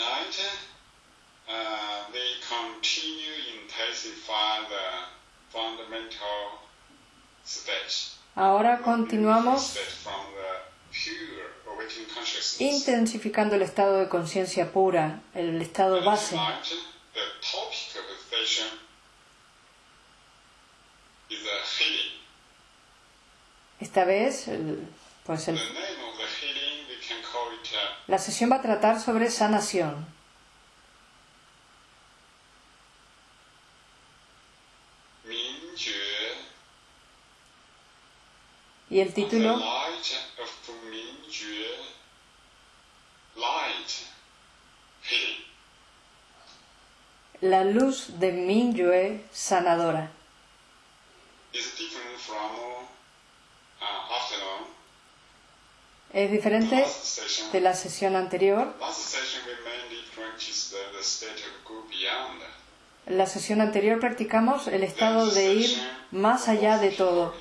night, uh, they continue intensify the fundamental. Ahora continuamos intensificando el estado de conciencia pura, el estado base. Esta vez, pues el- la sesión va a tratar sobre sanación. Y el título. La luz de Mingyue sanadora. Es diferente de la sesión anterior. En la sesión anterior practicamos el estado de ir más allá de todo.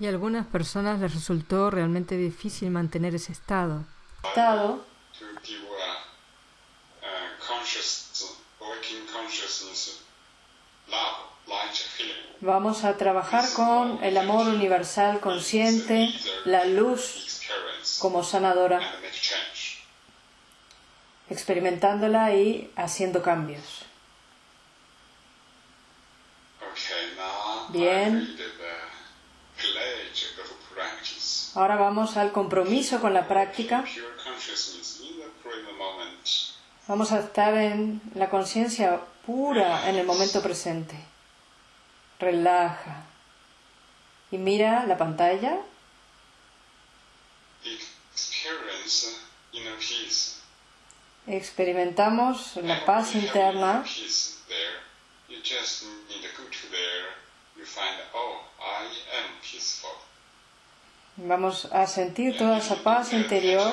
Y a algunas personas les resultó realmente difícil mantener ese estado. Estado Vamos a trabajar con el amor universal consciente, la luz como sanadora, experimentándola y haciendo cambios. Bien. Ahora vamos al compromiso con la práctica. Vamos a estar en la conciencia pura en el momento presente. Relaja. Y mira la pantalla. Experimentamos la paz interna. oh. Vamos a sentir toda esa paz interior.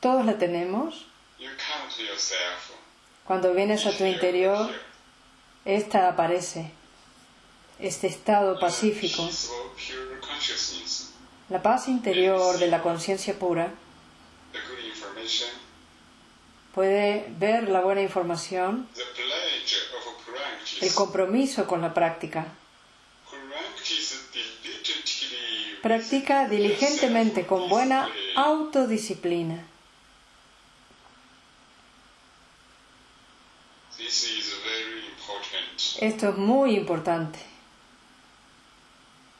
Todos la tenemos. Cuando vienes a tu interior, esta aparece. Este estado pacífico. La paz interior de la conciencia pura puede ver la buena información, el compromiso con la práctica. Practica diligentemente con buena autodisciplina. Esto es muy importante. Self-discipline La autodisciplina can manifest the real power, the decision of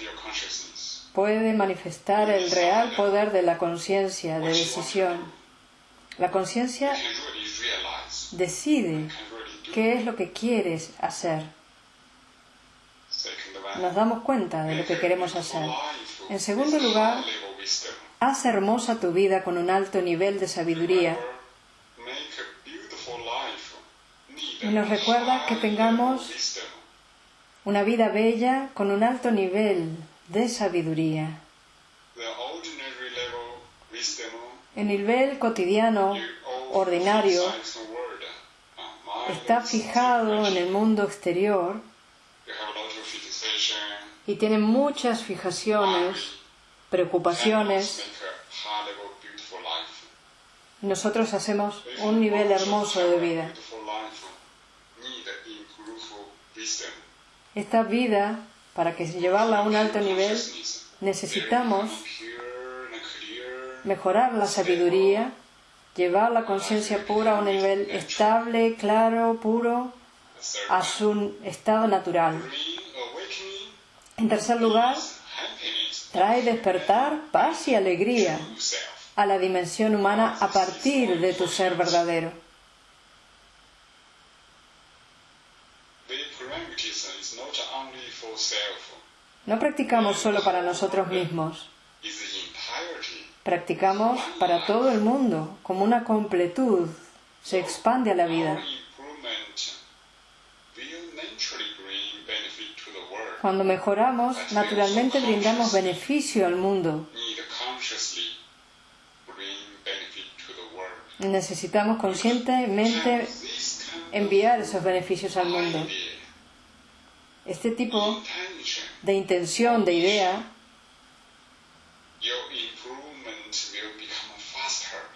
your consciousness. puede manifestar el real poder de la conciencia de decisión. La conciencia decide qué es lo que quieres hacer. Nos damos cuenta de lo que queremos hacer. En segundo lugar. Haz hermosa tu vida con un alto nivel de sabiduría y nos recuerda que tengamos una vida bella con un alto nivel de sabiduría. El nivel cotidiano, ordinario, está fijado en el mundo exterior y tiene muchas fijaciones, preocupaciones. Nosotros hacemos un nivel hermoso de vida. Esta vida, para que llevarla a un alto nivel, necesitamos mejorar la sabiduría, llevar la conciencia pura a un nivel estable, claro, puro, a su estado natural. En tercer lugar, trae despertar, paz y alegría a la dimensión humana a partir de tu ser verdadero. No practicamos solo para nosotros mismos, practicamos para todo el mundo, como una completud. Se expande a la vida. Cuando mejoramos, naturalmente brindamos beneficio al mundo. Necesitamos conscientemente enviar esos beneficios al mundo. Este tipo de intención, de idea,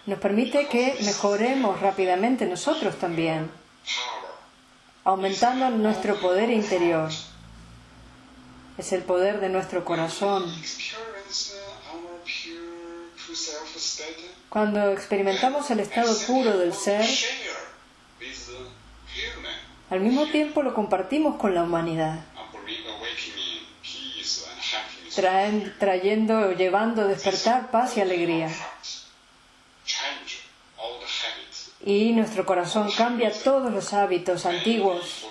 nos permite que mejoremos rápidamente nosotros también, aumentando nuestro poder interior. Es el poder de nuestro corazón. Cuando experimentamos el estado puro del ser, al mismo tiempo lo compartimos con la humanidad, trayendo, llevando despertar paz y alegría. Y nuestro corazón cambia todos los hábitos antiguos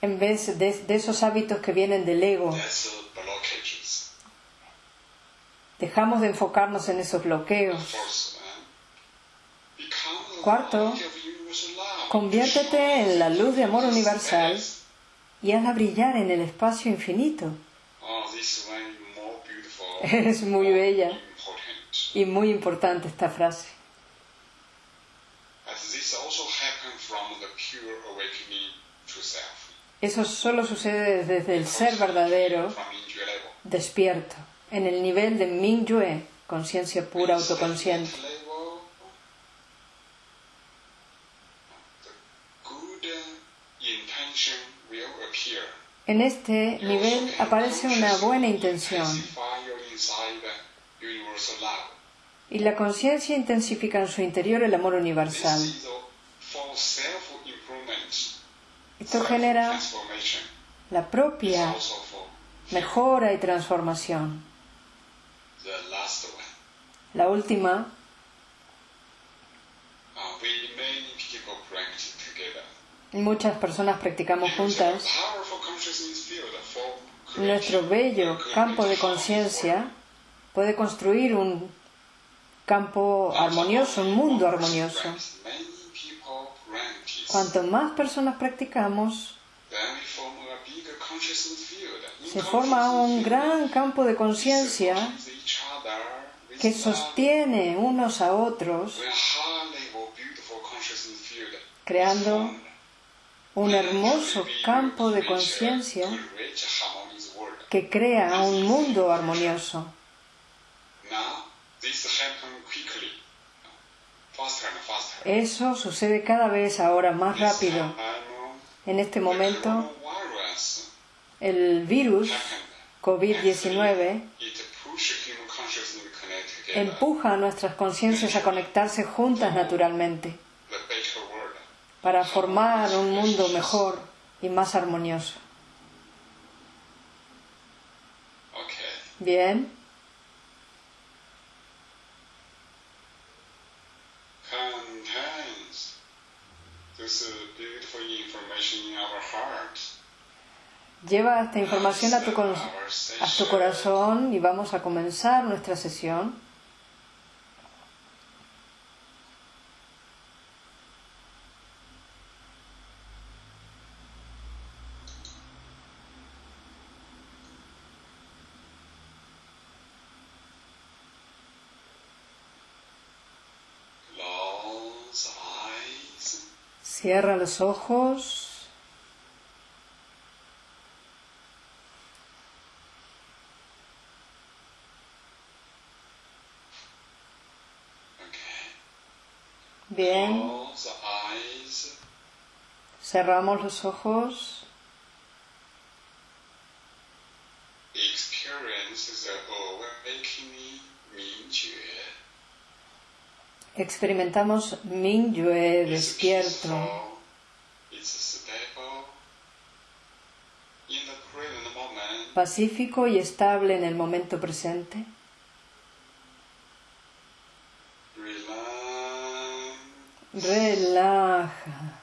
en vez de, de esos hábitos que vienen del ego. Dejamos de enfocarnos en esos bloqueos. Cuarto, conviértete en la luz de amor universal y hazla brillar en el espacio infinito. Es muy bella y muy importante esta frase. Eso solo sucede desde el ser verdadero, despierto, en el nivel de Mingyue, conciencia pura autoconsciente. En este nivel aparece una buena intención y la conciencia intensifica en su interior el amor universal. Esto genera la propia mejora y transformación. La última muchas personas practicamos juntas, nuestro bello campo de conciencia puede construir un campo armonioso, un mundo armonioso. Cuanto más personas practicamos, se forma un gran campo de conciencia que sostiene unos a otros, creando un hermoso campo de conciencia que crea un mundo armonioso. Eso sucede cada vez ahora más rápido. En este momento, el virus COVID-19 empuja a nuestras conciencias a conectarse juntas naturalmente para formar un mundo mejor y más armonioso. Bien. Lleva esta información a tu, a tu corazón y vamos a comenzar nuestra sesión. Cierra los ojos. Bien. Cerramos los ojos. Experimentamos Mingyue despierto. Pacífico y estable en el momento presente. Relaja.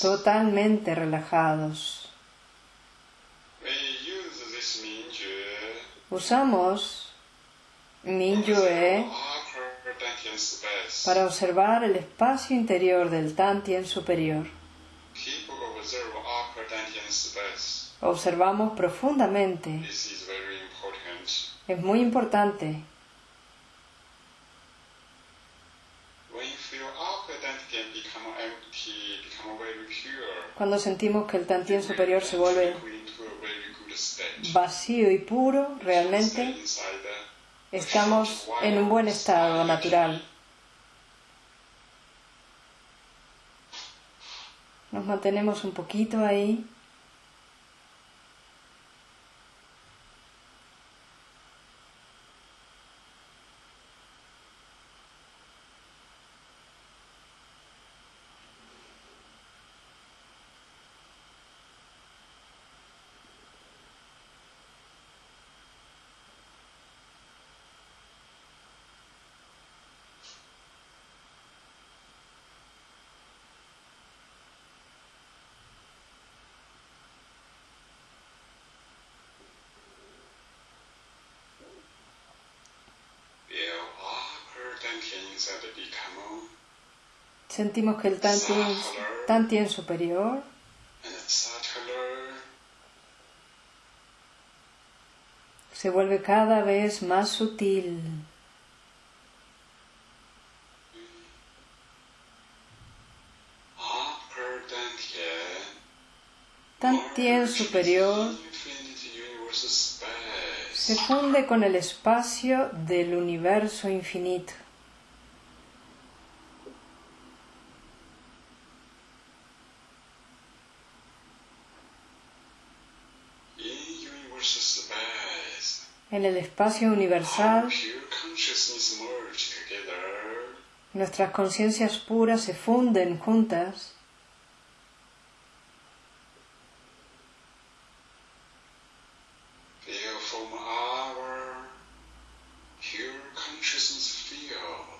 Totalmente relajados. Usamos Mingyue para observar el espacio interior del Tantien superior. Observamos profundamente Es muy importante. Cuando sentimos que el tantien superior se vuelve vacío y puro, realmente estamos en un buen estado natural. Nos mantenemos un poquito ahí. Sentimos que el Tantien, superior. Se vuelve cada vez más sutil. Tantien superior. se funde con el espacio del universo infinito. En el espacio universal, nuestras conciencias puras se funden juntas.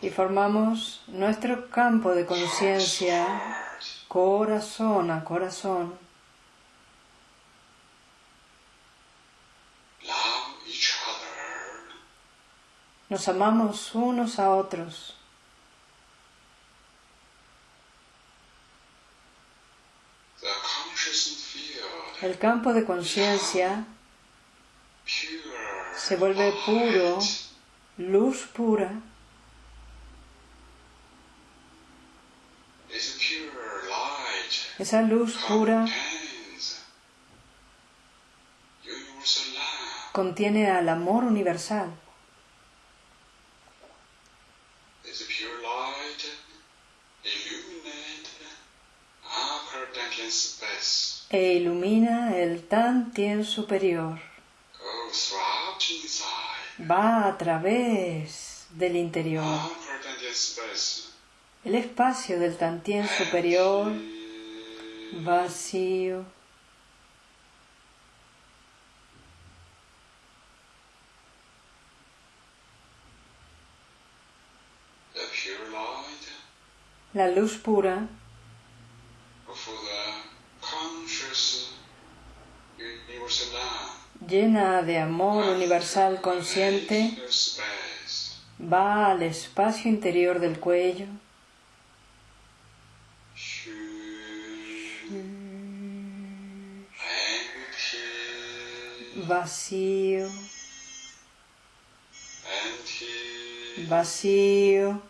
Y formamos nuestro campo de conciencia corazón a corazón. Nos amamos unos a otros. El campo de conciencia se vuelve puro, luz pura. Esa luz pura contiene al amor universal. E ilumina el Tantien superior. Va a través del interior. El espacio del Tantien superior vacío. La luz pura llena de amor universal consciente, va al espacio interior del cuello, vacío, vacío.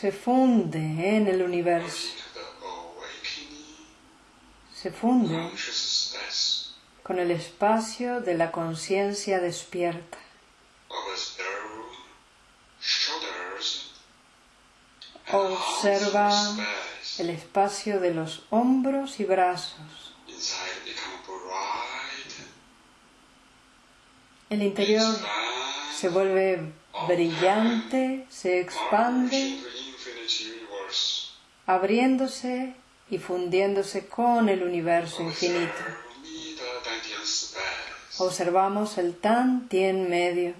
Se funde en el universo, se funde con el espacio de la conciencia despierta. Observa el espacio de los hombros y brazos. El interior se vuelve brillante, se expande abriéndose y fundiéndose con el universo infinito. Observamos el tan tien medio.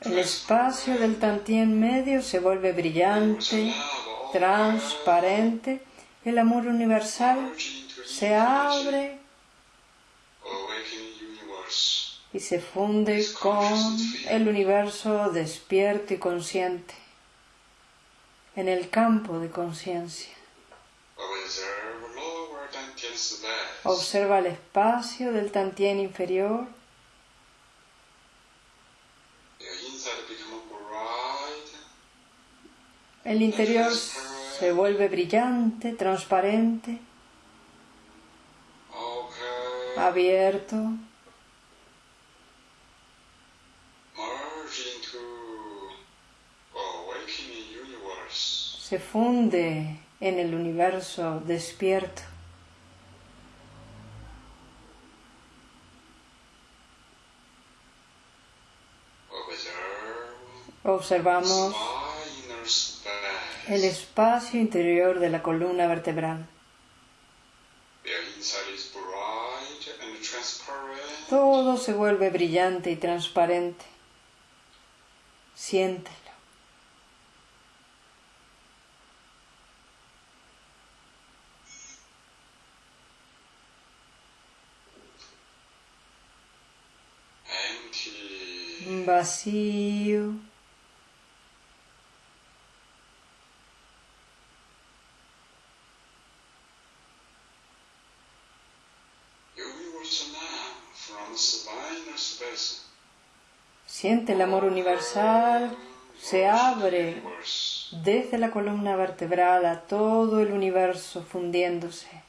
El espacio del tantien medio se vuelve brillante, transparente. El amor universal se abre y se funde con el universo despierto y consciente en el campo de conciencia. Observa el espacio del tantien inferior. El interior se vuelve brillante, transparente, abierto. Se funde en el universo despierto. Observamos el espacio interior de la columna vertebral. Todo se vuelve brillante y transparente. Siéntelo. Vacío. Siente el amor universal, se abre desde la columna vertebral a todo el universo fundiéndose.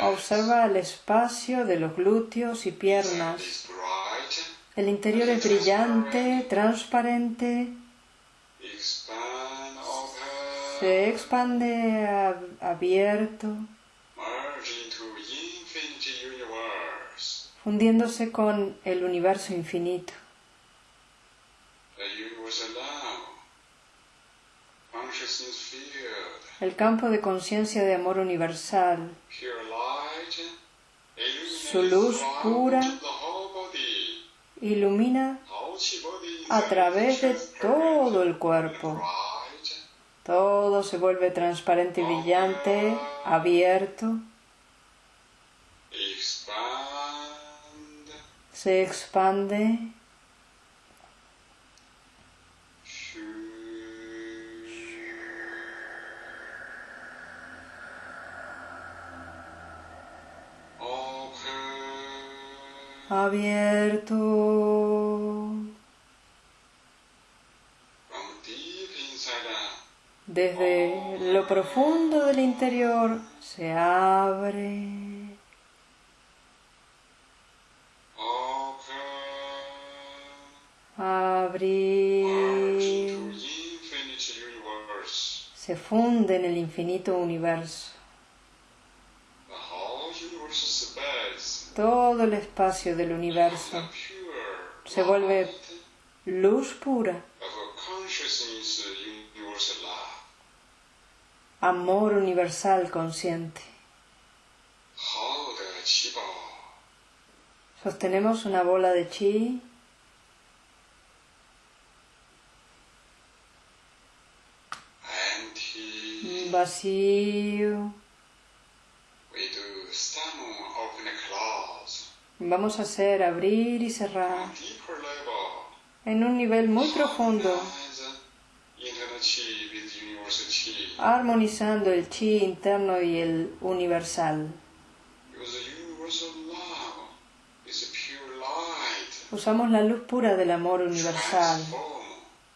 Observa el espacio de los glúteos y piernas. El interior es brillante, transparente. Se expande abierto. fundiéndose con el universo infinito. El campo de conciencia de amor universal, su luz pura ilumina a través de todo el cuerpo. Todo se vuelve transparente y brillante, abierto se expande. abierto. Desde lo profundo del interior se abre. abrir, se funde en el infinito universo. Todo el espacio del universo se vuelve luz pura, amor universal consciente. Sostenemos una bola de chi. Vacío. Vamos a hacer abrir y cerrar. En un nivel muy profundo, armonizando el chi interno y el universal. Usamos la luz pura del amor universal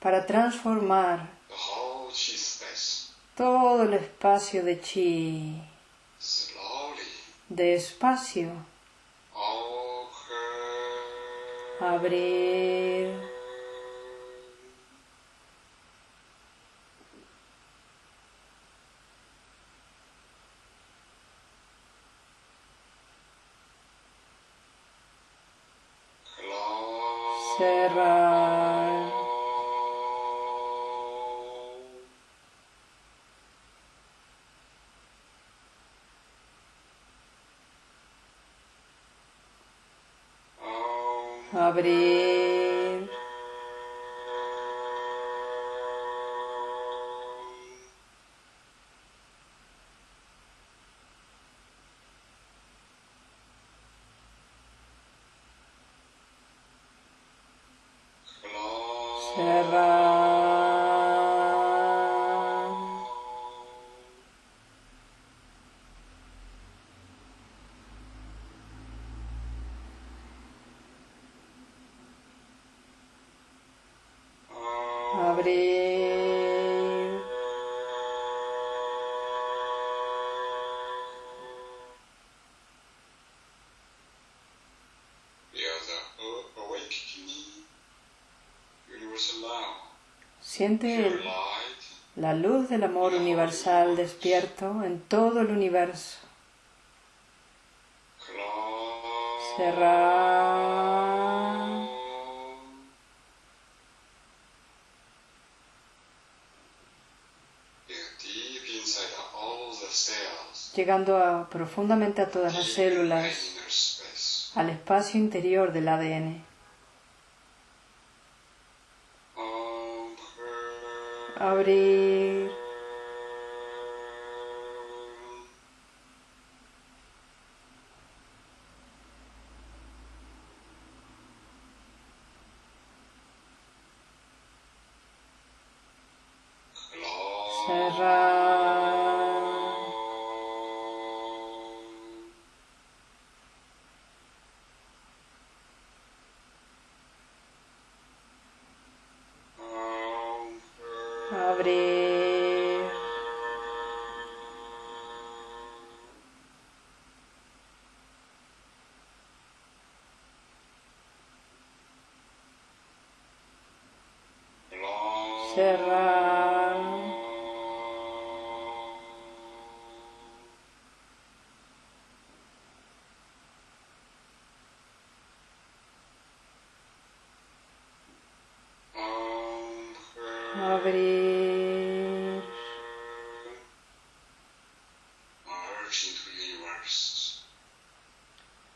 para transformar todo el espacio de chi. Despacio. Abrir. Abrir. Shara. Siente la luz del amor universal despierto en todo el universo. Cerrar. Llegando profundamente a todas las células, al espacio interior del ADN. Abrir. Abrir.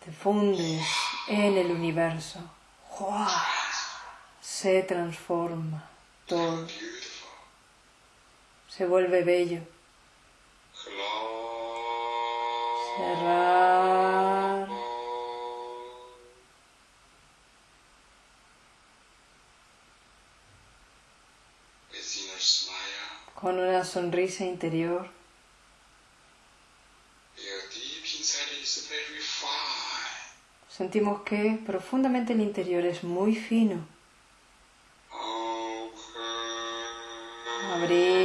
Te fundes en el universo. Se transforma todo. Se vuelve bello. Cerrar. Con una sonrisa interior. Sentimos que profundamente el interior es muy fino. Abrir.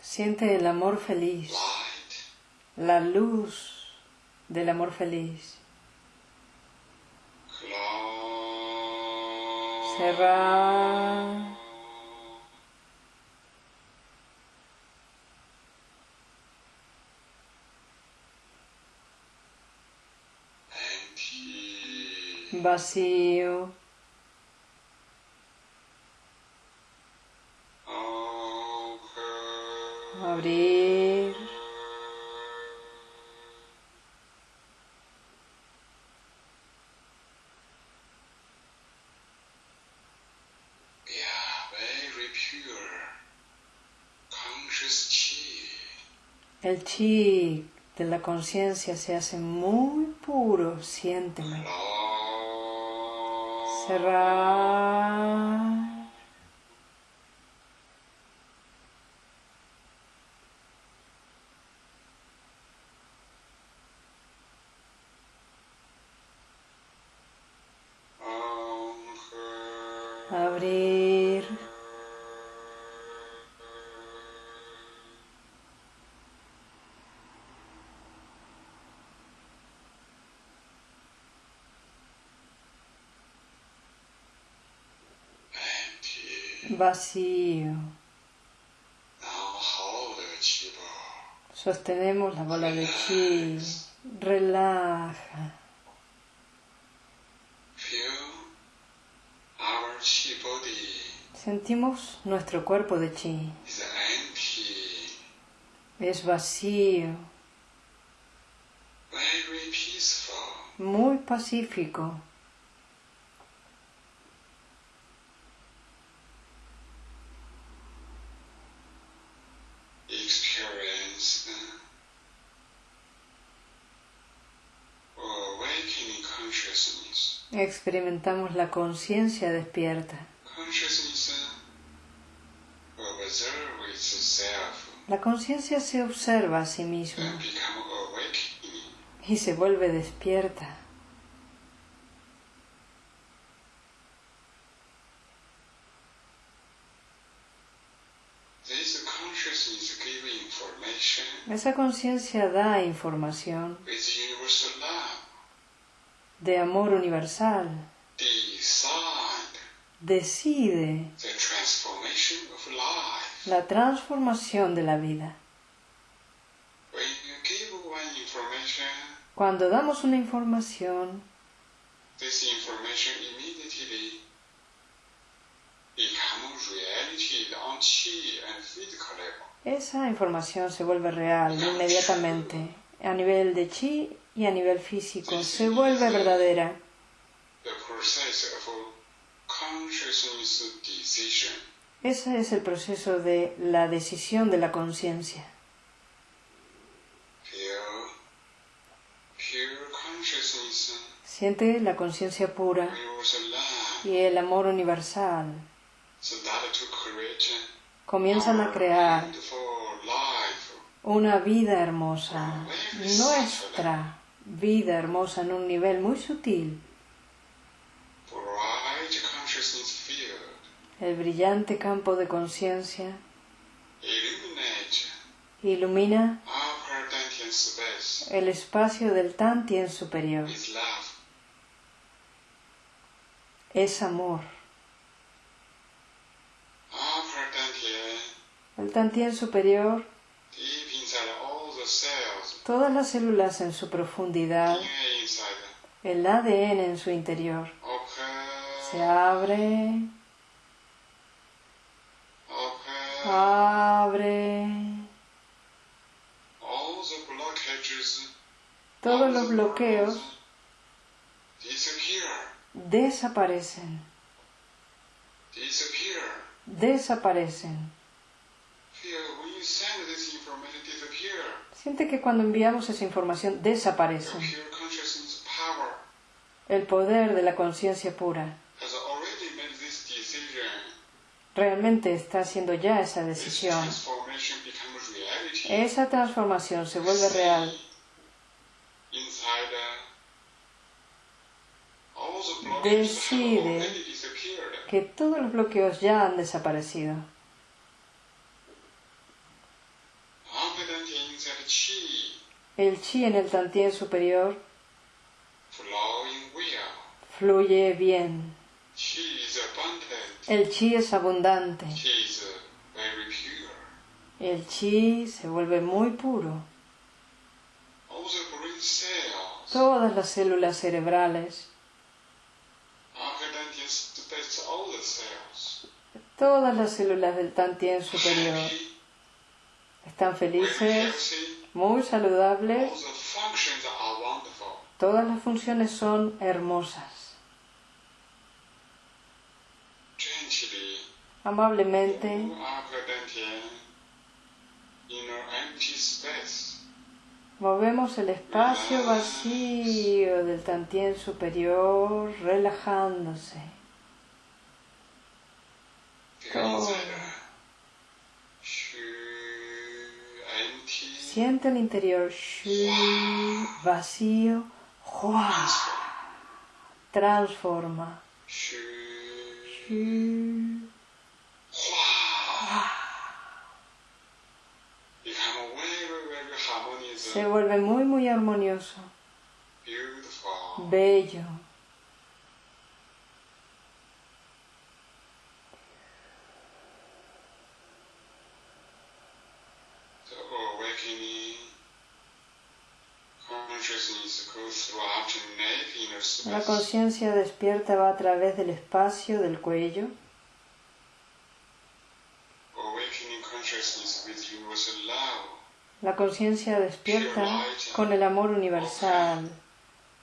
Siente el amor feliz, la luz del amor feliz. Vacío. Abrir. El chi de la conciencia se hace muy puro, siénteme cerrar. Vacío. Sostenemos la bola de chi, relaja. Sentimos nuestro cuerpo de chi. Es vacío. Muy pacífico. Experimentamos la conciencia despierta. La conciencia se observa a sí misma y se vuelve despierta. Esa conciencia da información de amor universal. Decide la transformación de la vida. Cuando damos una información, esa información se vuelve real inmediatamente a nivel de chi y a nivel físico, se vuelve verdadera. Ese es el proceso de la decisión de la conciencia. Siente la conciencia pura y el amor universal. Comienzan a crear una vida hermosa, nuestra vida hermosa en un nivel muy sutil. El brillante campo de conciencia ilumina el espacio del Tantien superior. Es amor. El Tantien superior, todas las células en su profundidad, el ADN en su interior, se abre abre. Todos los bloqueos desaparecen. Desaparecen. Siente que cuando enviamos esa información desaparece. El poder de la conciencia pura realmente está haciendo ya esa decisión. Esa transformación se vuelve real. Decide que todos los bloqueos ya han desaparecido. El chi. En el tantien superior fluye bien. El chi es abundante. El chi se vuelve muy puro. Todas las células cerebrales, todas las células del Tantien superior están felices, muy saludables. Todas las funciones son hermosas. amablemente. Movemos el espacio vacío del tantien superior relajándose. Siente el interior vacío, transforma. Se vuelve muy, muy armonioso. Bello. La conciencia despierta va a través del espacio del cuello. La conciencia despierta con el amor universal.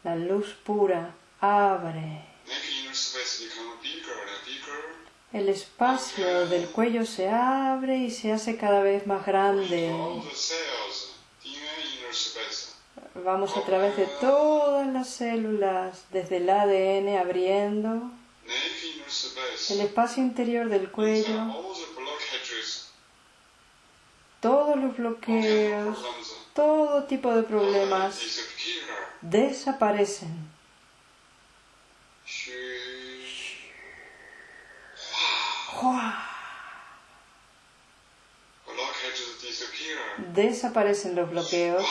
La luz pura abre. El espacio del cuello se abre y se hace cada vez más grande. Vamos a través de todas las células, desde el ADN abriendo el espacio interior del cuello, todos los bloqueos, todo tipo de problemas desaparecen. Desaparecen los bloqueos.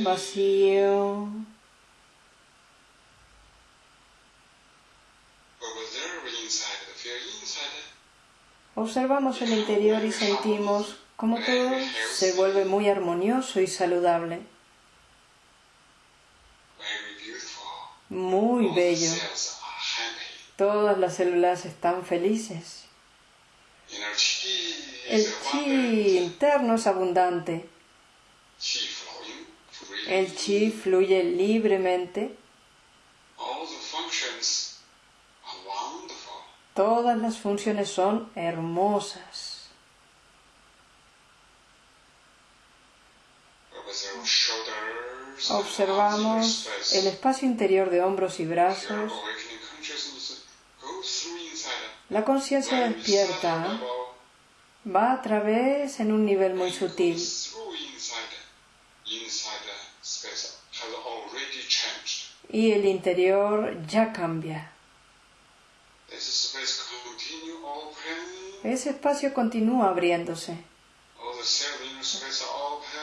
Vacío. Observamos el interior y sentimos como todo se vuelve muy armonioso y saludable. Muy bello. Todas las células están felices. El chi interno es abundante. El chi fluye libremente. Todas las funciones son hermosas. Observamos el espacio interior de hombros y brazos la conciencia despierta va a través en un nivel muy sutil. Y el interior ya cambia. Ese espacio continúa abriéndose.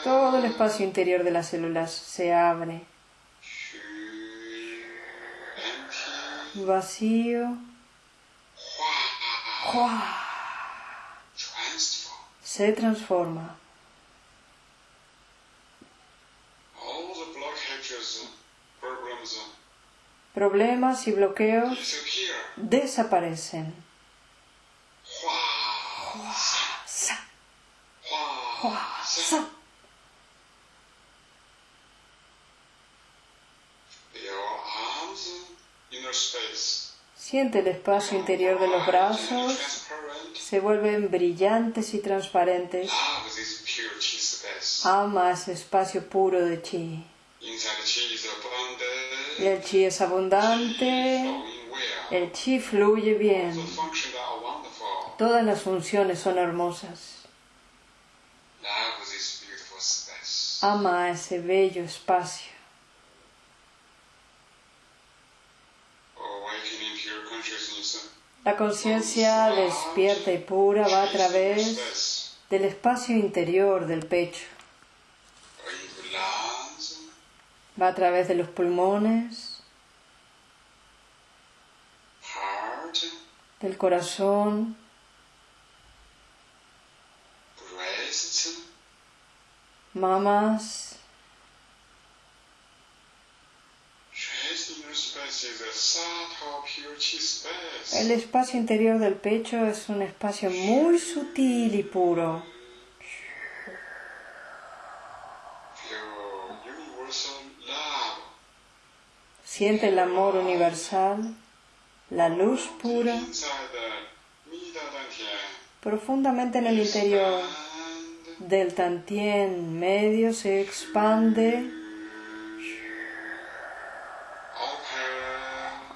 Todo el espacio interior de las células se abre. Vacío se transforma. Problemas y bloqueos desaparecen. Siente el espacio interior de los brazos, se vuelven brillantes y transparentes. Ama ese espacio puro de chi. El chi es abundante, el chi fluye bien. Todas las funciones son hermosas. Ama ese bello espacio. La conciencia despierta y pura va a través del espacio interior del pecho. Va a través de los pulmones, del corazón, mamas, El espacio interior del pecho es un espacio muy sutil y puro. Siente el amor universal, la luz pura, profundamente en el interior del tantien medio se expande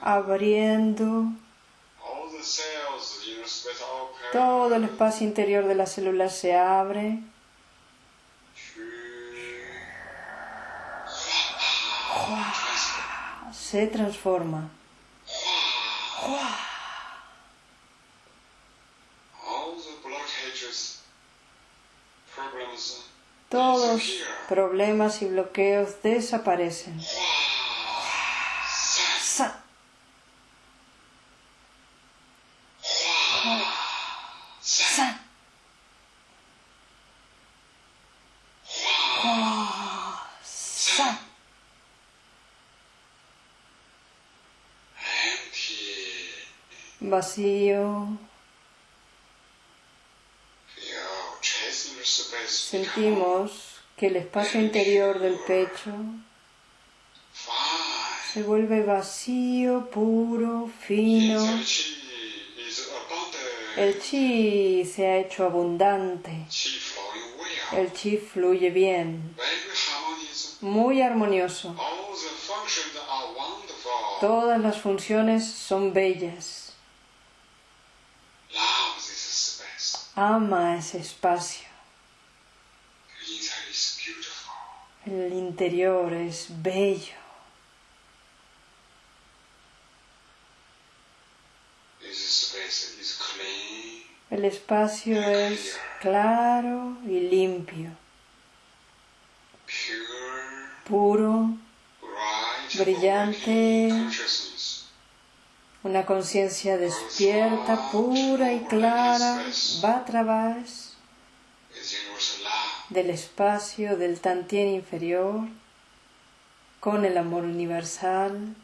abriendo todo el espacio interior de las células se abre. Se transforma. Todos problemas y bloqueos desaparecen. Vacío. Sentimos que el espacio interior del pecho se vuelve vacío, puro, fino. El chi se ha hecho abundante. El chi fluye bien. Muy armonioso. Todas las funciones son bellas. Ama ese espacio. El interior es bello. El espacio es claro y limpio, puro, brillante, una conciencia despierta, pura y clara va a través del espacio del Tantien inferior con el amor universal.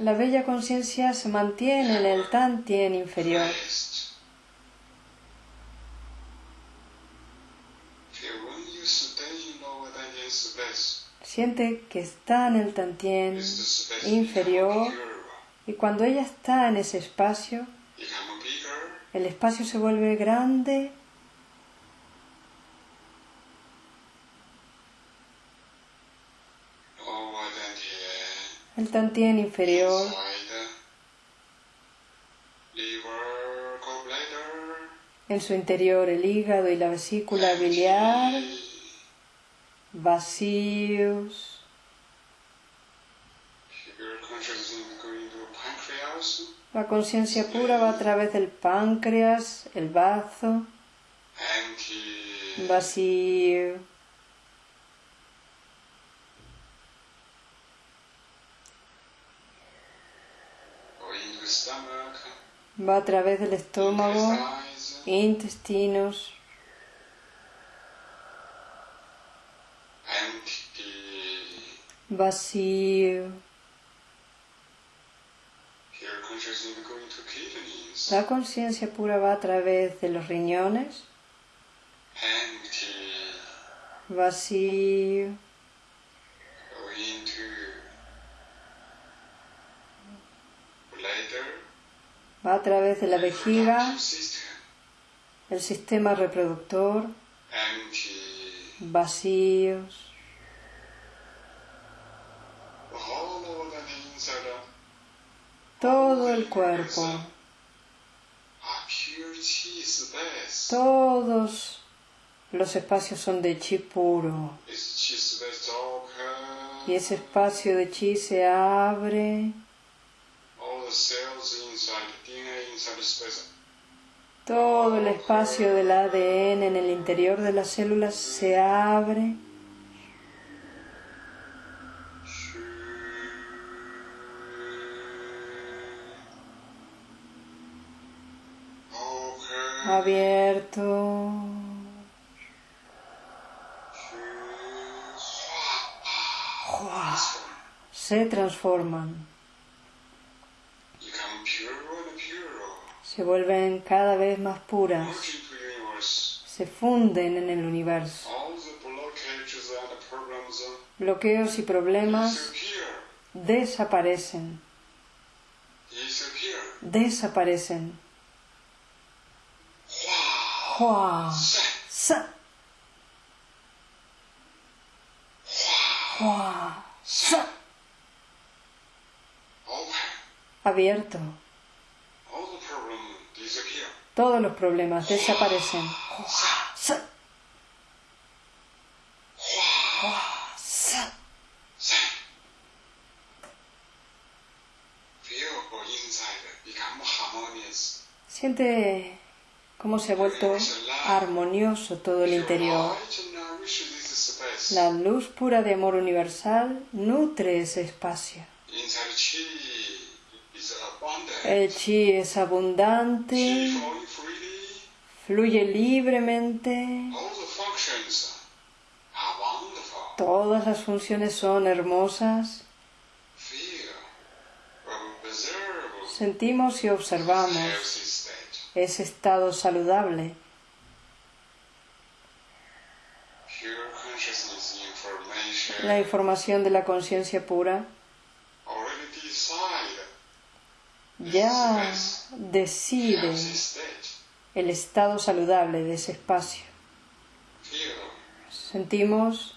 La bella conciencia se mantiene en el Tantien inferior. Siente que está en el Tantien inferior y cuando ella está en ese espacio, el espacio se vuelve grande. El tantien. Inferior, en su interior el hígado y la vesícula biliar, vacíos. La conciencia pura va a través del páncreas, el bazo, vacío. Va a través del estómago, intestinos, vacío. La conciencia pura va a través de los riñones, vacío. va a través de la vejiga, el sistema reproductor, vacíos. Todo el cuerpo, todos los espacios son de chi puro. Y ese espacio de chi se abre todo el espacio del ADN en el interior de las células se abre. Abierto. Se transforman. se vuelven cada vez más puras, se funden en el universo. Bloqueos y problemas desaparecen. Desaparecen. Hua, sa. Hua, sa. Abierto. Todos los problemas desaparecen. Siente cómo se ha vuelto armonioso todo el interior. La luz pura de amor universal nutre ese espacio. El chi es abundante, fluye libremente. Todas las funciones son hermosas. Sentimos y observamos ese estado saludable. La información de la conciencia pura ya decide el estado saludable de ese espacio. Sentimos,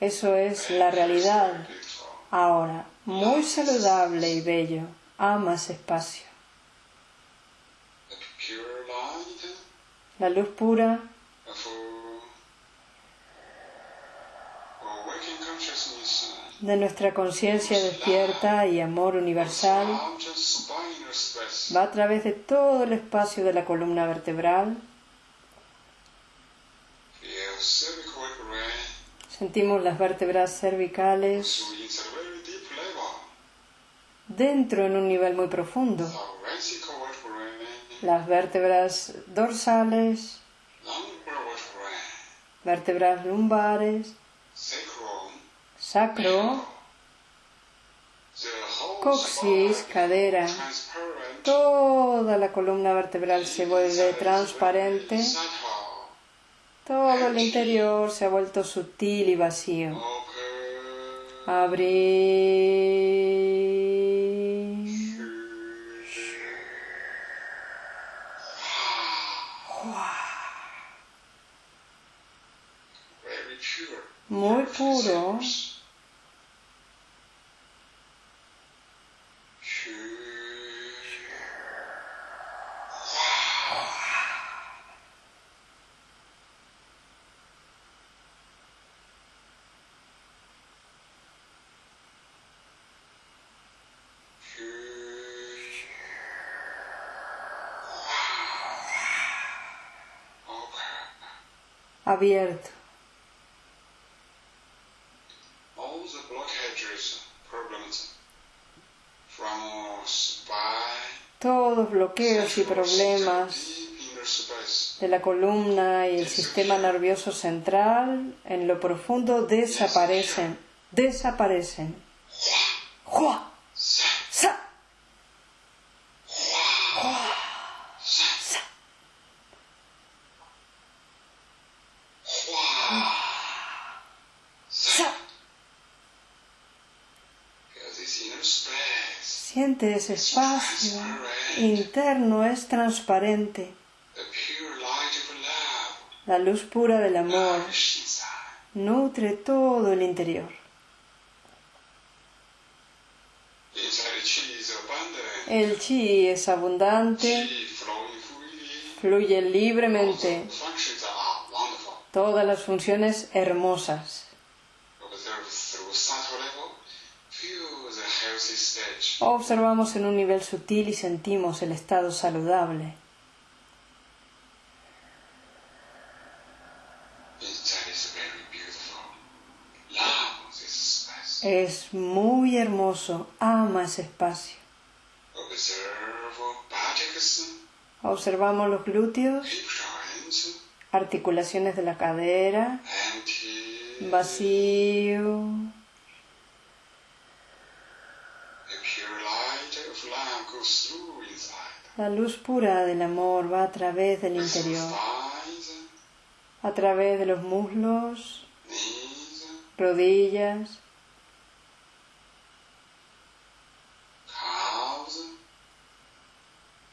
eso es la realidad ahora, muy saludable y bello, ama ese espacio. La luz pura de nuestra conciencia despierta y amor universal va a través de todo el espacio de la columna vertebral. Sentimos las vértebras cervicales dentro en un nivel muy profundo. Las vértebras dorsales, vértebras lumbares, sacro, coxis, cadera, toda la columna vertebral se vuelve transparente, todo el interior se ha vuelto sutil y vacío. Abrir. Muy puro. Abierto. Todos bloqueos y problemas de la columna y el sistema nervioso central en lo profundo desaparecen, desaparecen. Siente ese espacio interno es transparente. La luz pura del amor nutre todo el interior. El chi es abundante, fluye libremente. Todas las funciones hermosas. Observamos en un nivel sutil y sentimos el estado saludable. Es muy hermoso, ama ese espacio. Observamos los glúteos, articulaciones de la cadera, vacío. La luz pura del amor va a través del interior, a través de los muslos, rodillas,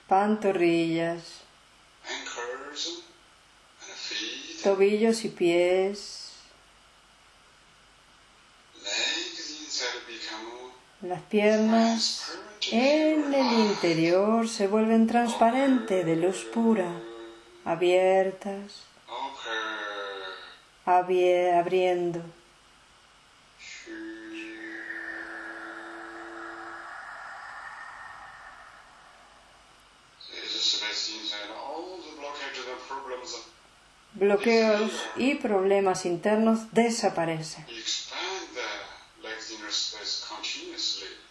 pantorrillas, tobillos y pies, las piernas en el interior se vuelven transparentes de luz pura, abiertas, abriendo. Bloqueos y problemas internos desaparecen.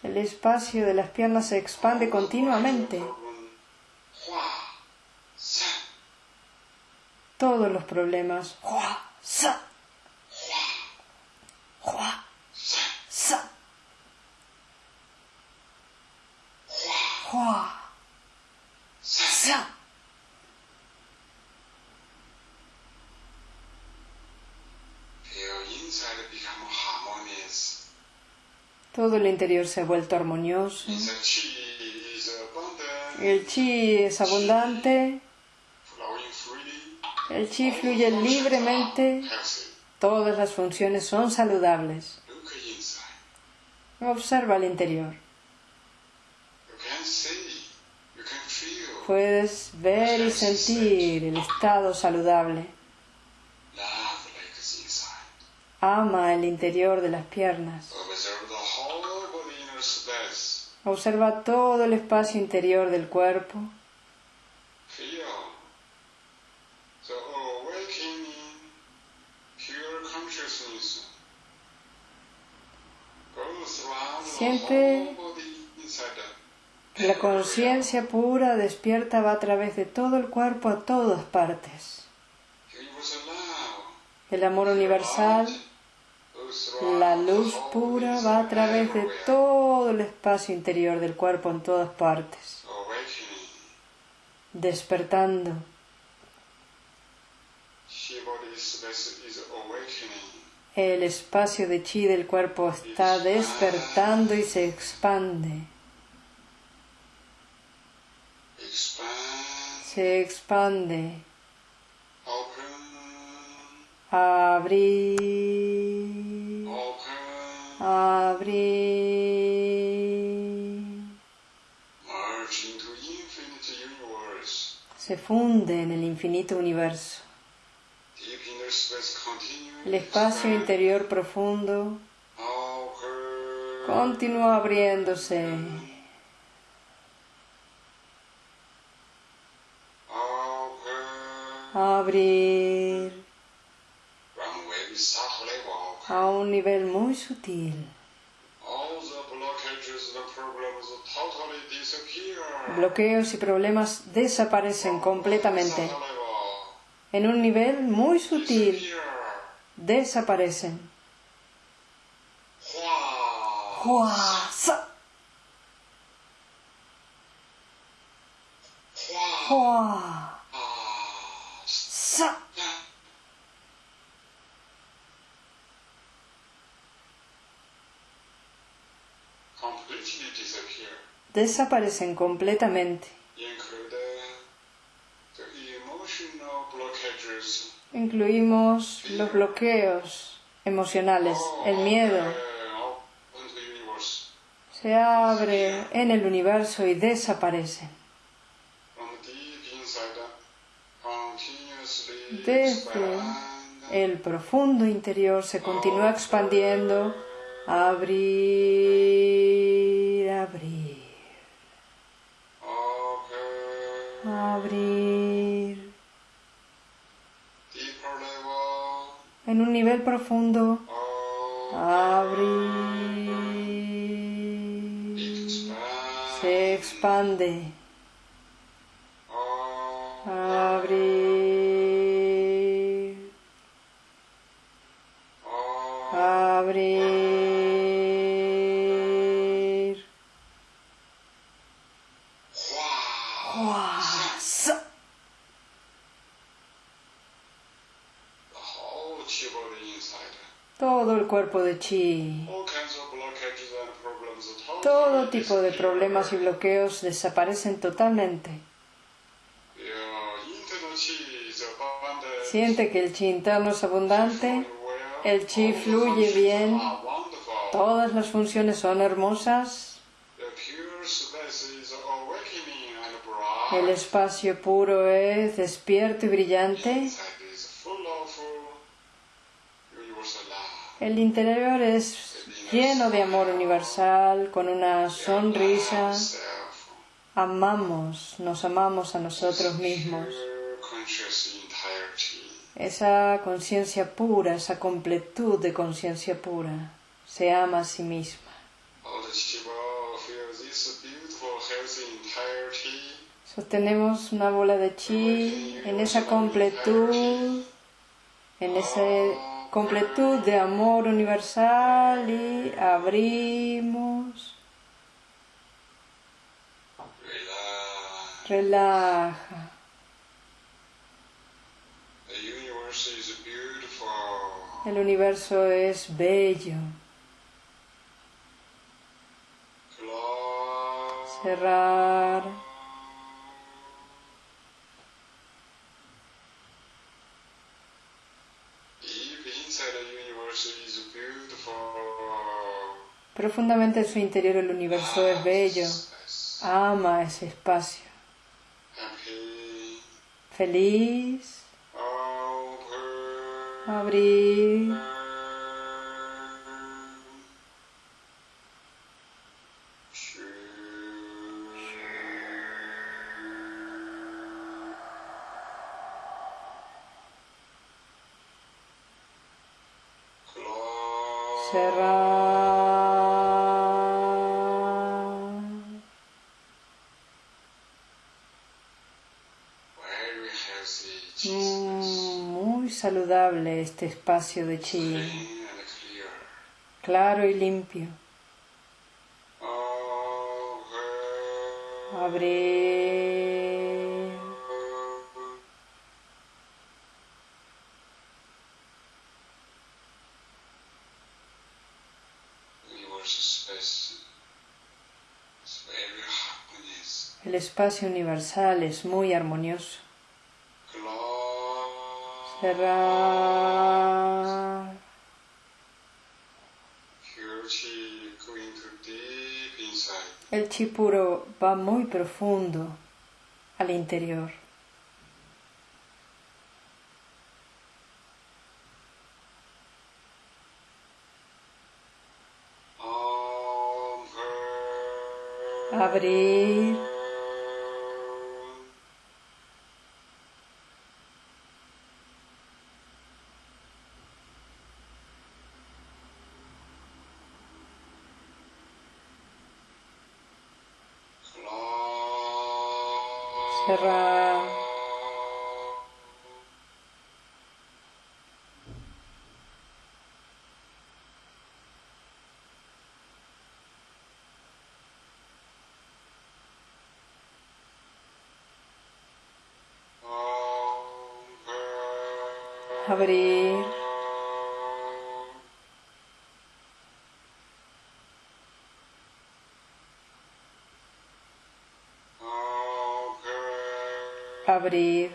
El espacio de las piernas se expande continuamente. Todos los problemas. Todo el interior se ha vuelto armonioso. El chi es abundante. El chi fluye libremente. Todas las funciones son saludables. Observa el interior. Puedes ver y sentir el estado saludable. Ama el interior de las piernas. Observa todo el espacio interior del cuerpo. Siente que la conciencia pura despierta va a través de todo el cuerpo a todas partes. El amor universal la luz pura va a través de todo el espacio interior del cuerpo en todas partes, despertando. El espacio de chi del cuerpo está despertando y se expande. Se expande. Abrir abrir. Se funde en el infinito universo. El espacio interior profundo continúa abriéndose. Abrir a un nivel muy sutil. Bloqueos y problemas desaparecen completamente. En un nivel muy sutil desaparecen. Desaparecen completamente. Incluimos los bloqueos emocionales, el miedo. Se abre en el universo y desaparecen. Desde el profundo interior se continúa expandiendo, abrir, En un nivel profundo, abrir. Se expande. Tipo de problemas y bloqueos desaparecen totalmente. Siente que el chi interno es abundante, el chi fluye bien, todas las funciones son hermosas. El espacio puro es despierto y brillante. El interior es lleno de amor universal, con una sonrisa. Amamos, nos amamos a nosotros mismos. Esa conciencia pura, esa completud de conciencia pura. se ama a sí misma. Sostenemos una bola de chi en esa completud, en esa completud de amor universal y abrimos. Relaja. El universo es bello. Cerrar. Profundamente en su interior el universo es bello. Ama ese espacio. Feliz. Abrir. Este espacio de chi, claro y limpio. Abrir. El espacio universal es muy armonioso El chi puro va muy profundo al interior. Abrir. Cerrar. Abrir. Abrir.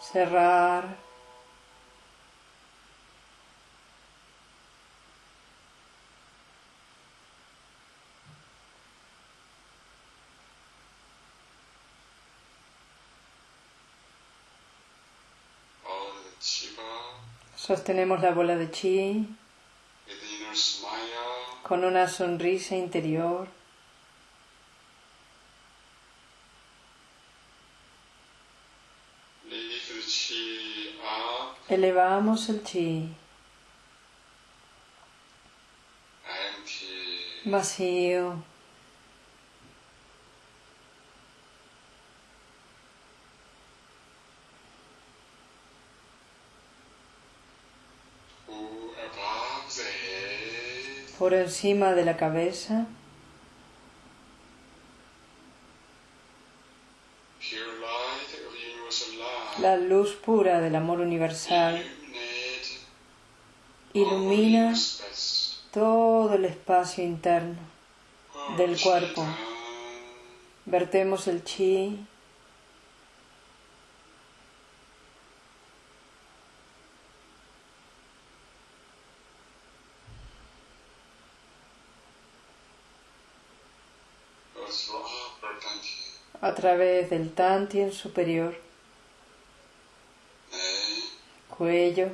Cerrar. Sostenemos la bola de chi con una sonrisa interior. Elevamos el chi. Vacío. Por encima de la cabeza. La luz pura del amor universal ilumina todo el espacio interno del cuerpo. Vertemos el chi a través del tantien superior, cuello,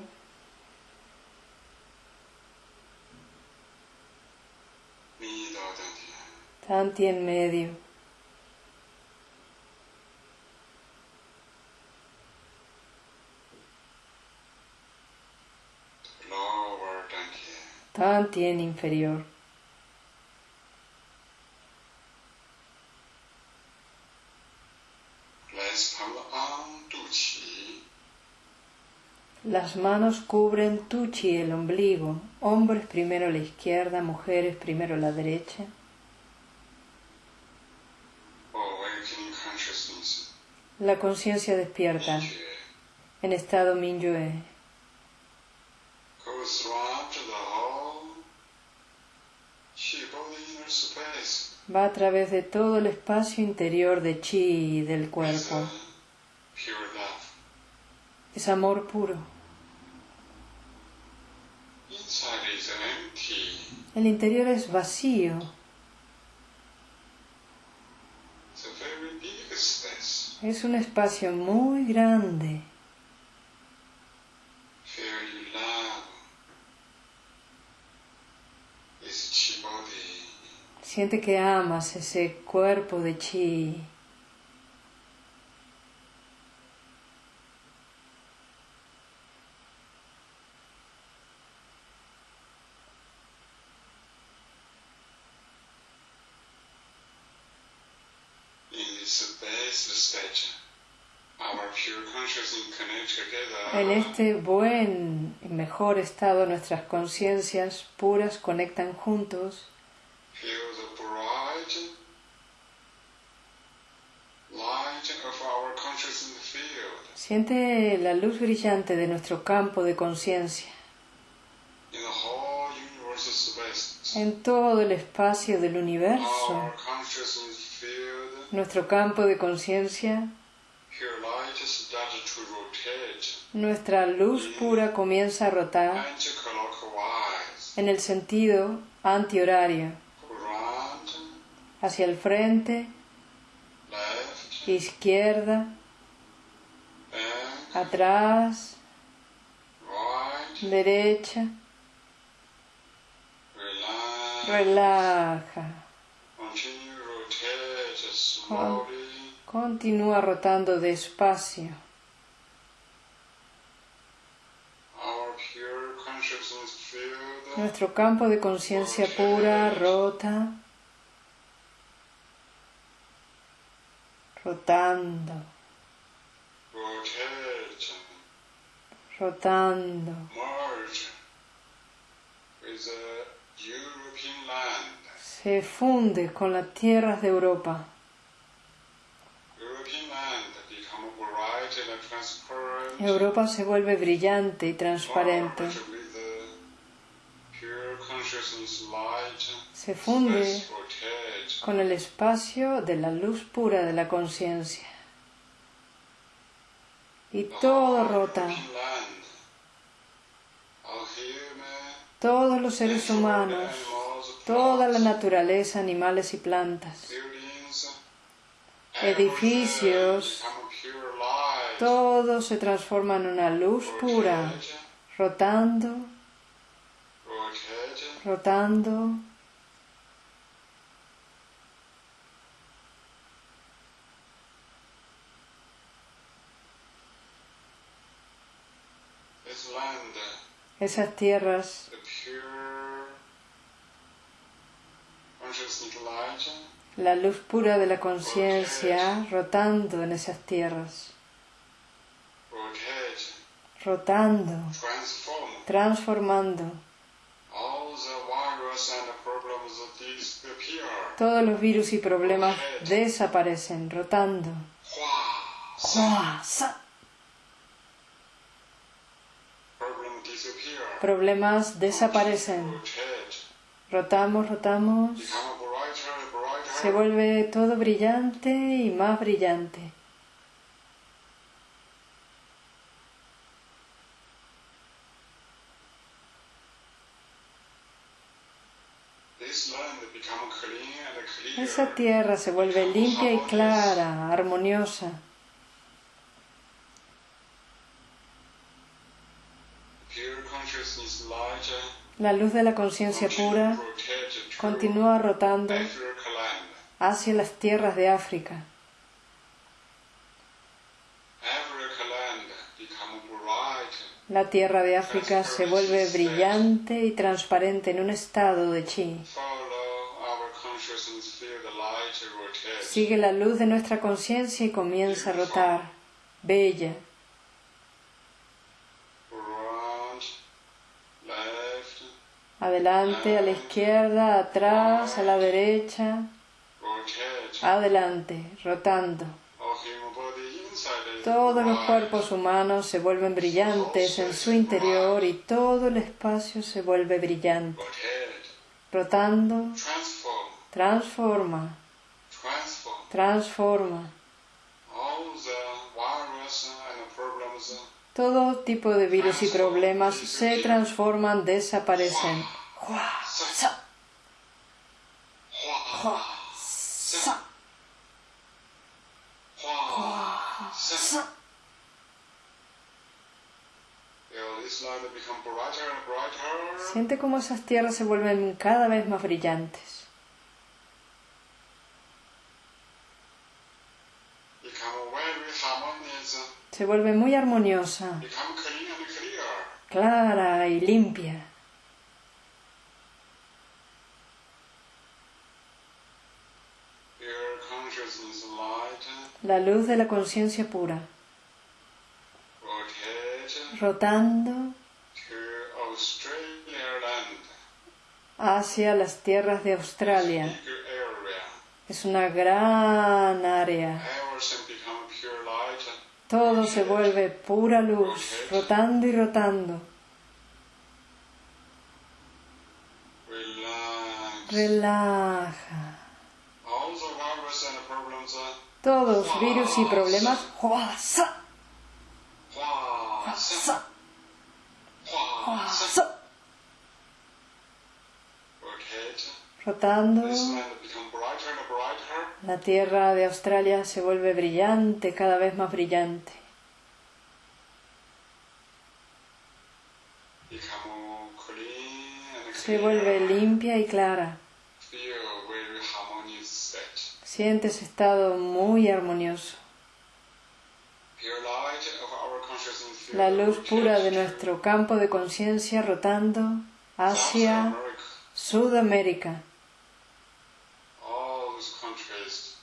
tantien medio, tantien inferior. Las manos cubren Tuchi, el ombligo, hombres primero la izquierda, mujeres primero la derecha. La conciencia despierta en estado Minyue. Va a través de todo el espacio interior de chi del cuerpo. Es amor puro. El interior es vacío. Es un espacio muy grande. Siente que amas ese cuerpo de chi. En este buen y mejor estado nuestras conciencias puras conectan juntos. Siente la luz brillante de nuestro campo de conciencia. En todo el espacio del universo. Nuestro campo de conciencia. Nuestra luz pura comienza a rotar en el sentido antihorario, hacia el frente, izquierda, atrás, derecha, relaja. Continúa rotando despacio. Nuestro campo de conciencia pura rota, rotando, rotando. Se funde con las tierras de Europa. Europa se vuelve brillante y transparente. Se funde con el espacio de la luz pura de la conciencia. Y todo rota. Todos los seres humanos, toda la naturaleza, animales y plantas, edificios, todo se transforma en una luz pura, rotando, rotando. Esas tierras la luz pura de la conciencia rotando en esas tierras. rotando, transformando. Todos los virus y problemas desaparecen, rotando. Problemas desaparecen. Rotamos, rotamos. Se vuelve todo brillante y más brillante. Esa tierra se vuelve limpia y clara, armoniosa. La luz de la conciencia pura continúa rotando hacia las tierras de África. La tierra de África se vuelve brillante y transparente en un estado de chi. Sigue la luz de nuestra conciencia y comienza a rotar. Bella. Adelante, a la izquierda, atrás, a la derecha. Adelante, rotando. Todos los cuerpos humanos se vuelven brillantes en su interior y todo el espacio se vuelve brillante. Rotando, transforma, transforma. Todo tipo de virus y problemas se transforman, desaparecen. Siente cómo esas tierras se vuelven cada vez más brillantes. Se vuelve muy armoniosa, clara y limpia. La luz de la conciencia pura. Rotando hacia las tierras de Australia. Es una gran área. Todo se vuelve pura luz, rotando y rotando. Relaja. Todos virus y problemas. Rotando, la tierra de Australia se vuelve brillante, cada vez más brillante. Se vuelve limpia y clara. Sientes estado muy armonioso. la luz pura de nuestro campo de conciencia rotando hacia Sudamérica,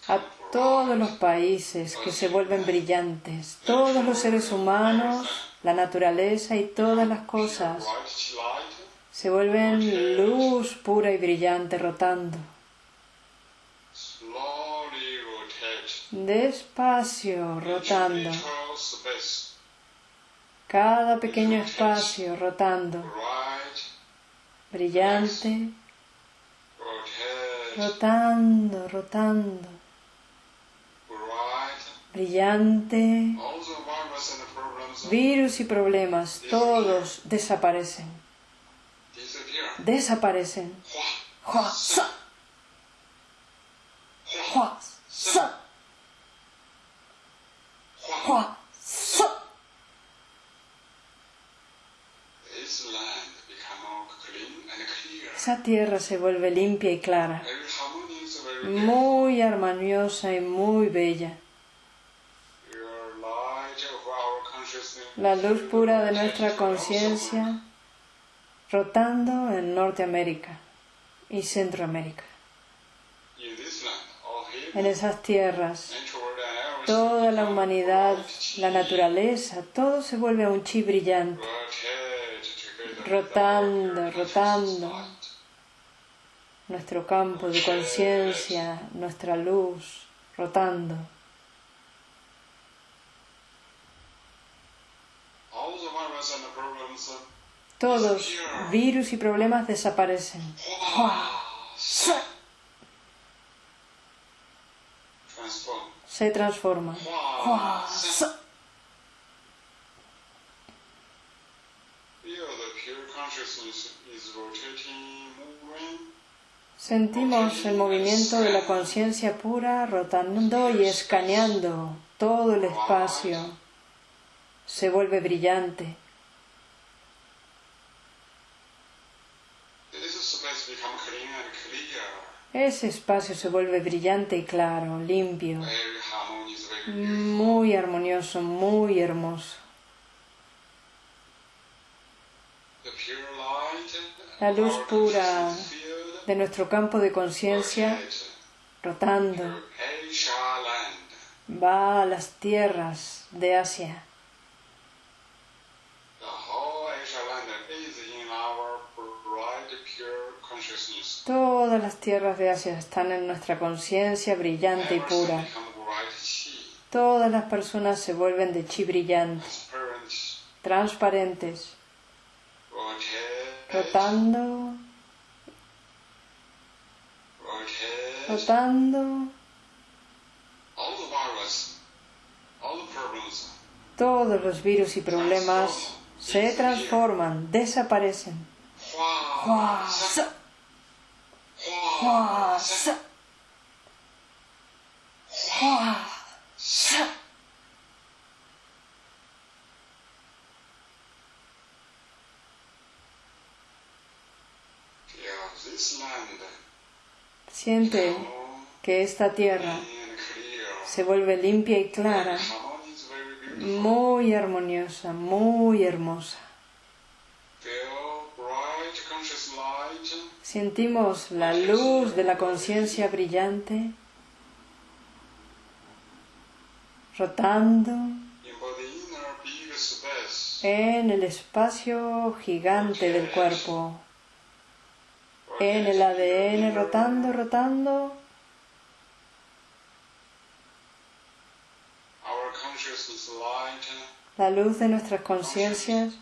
a todos los países que se vuelven brillantes, todos los seres humanos, la naturaleza y todas las cosas se vuelven luz pura y brillante rotando. Despacio rotando. Cada pequeño espacio rotando, brillante, rotando, rotando, brillante, virus y problemas, todos desaparecen, desaparecen. Esa tierra se vuelve limpia y clara, muy armoniosa y muy bella. La luz pura de nuestra conciencia rotando en Norteamérica y Centroamérica. En esas tierras, toda la humanidad, la naturaleza, todo se vuelve un chi brillante, rotando, rotando, nuestro campo de conciencia, nuestra luz rotando. Todos virus y problemas desaparecen. Se transforma. Sentimos el movimiento de la conciencia pura rotando y escaneando todo el espacio. Se vuelve brillante. Ese espacio se vuelve brillante y claro, limpio, muy armonioso, muy hermoso. La luz pura de nuestro campo de conciencia rotando va a las tierras de Asia. Todas las tierras de Asia están en nuestra conciencia brillante y pura. Todas las personas se vuelven de chi brillante, transparentes, rotando, rotando. Todos los virus y problemas se transforman, desaparecen. Siente que esta tierra se vuelve limpia y clara, muy armoniosa, muy hermosa. Sentimos la luz de la conciencia brillante rotando en el espacio gigante del cuerpo, en el ADN rotando, rotando. La luz de nuestras conciencias,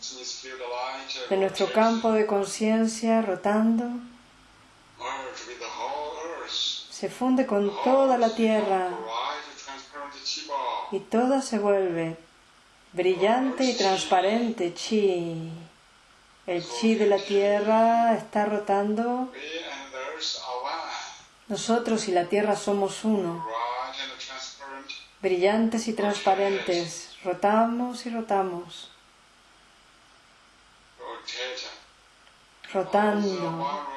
de nuestro campo de conciencia rotando, se funde con toda la tierra y toda se vuelve brillante y transparente chi. El chi de la tierra está rotando. Nosotros y la tierra somos uno, brillantes y transparentes. Rotamos y rotamos. Rotando.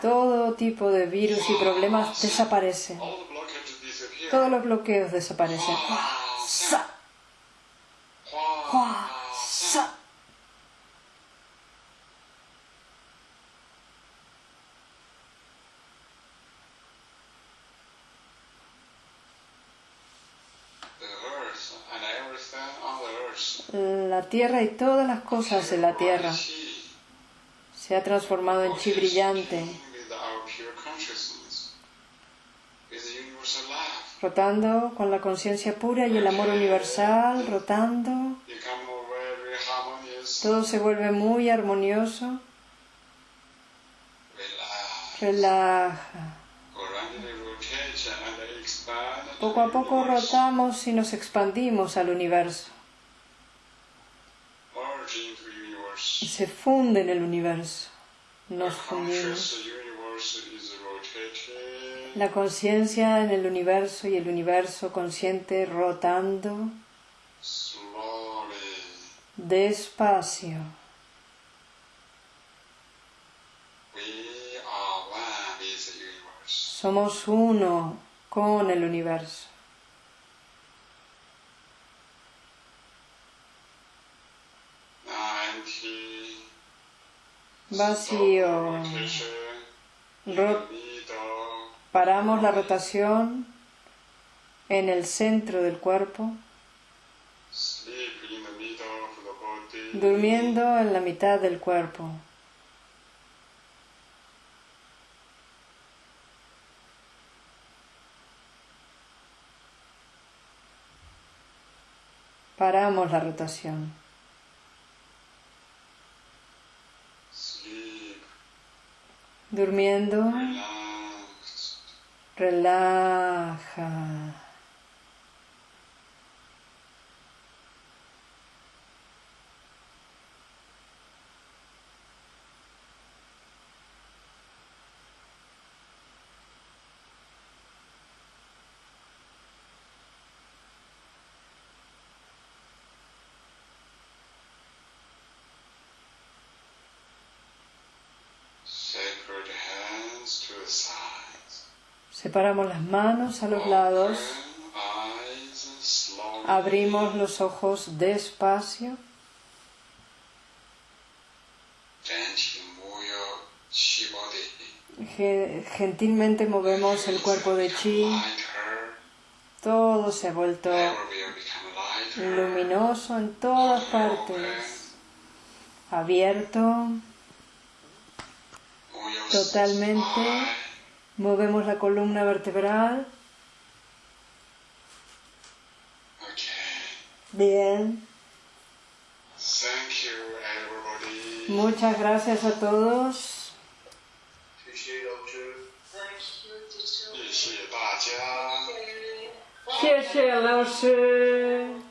Todo tipo de virus y problemas desaparecen. Todos los bloqueos desaparecen. La tierra y todas las cosas de la tierra se ha transformado en chi brillante rotando con la conciencia pura y el amor universal, rotando. Todo se vuelve muy armonioso. Relaja. Poco a poco rotamos y nos expandimos al universo. Se funde en el universo. Nos fundimos la conciencia en el universo y el universo consciente rotando despacio. Somos uno con el universo. Vacío. Paramos la rotación en el centro del cuerpo, durmiendo en la mitad del cuerpo. Paramos la rotación. Durmiendo relaja. Separamos las manos a los lados. Abrimos los ojos despacio. gentilmente movemos el cuerpo de chi. Todo se ha vuelto luminoso en todas partes, abierto, totalmente. Movemos la columna vertebral. Bien. Muchas gracias a todos. 谢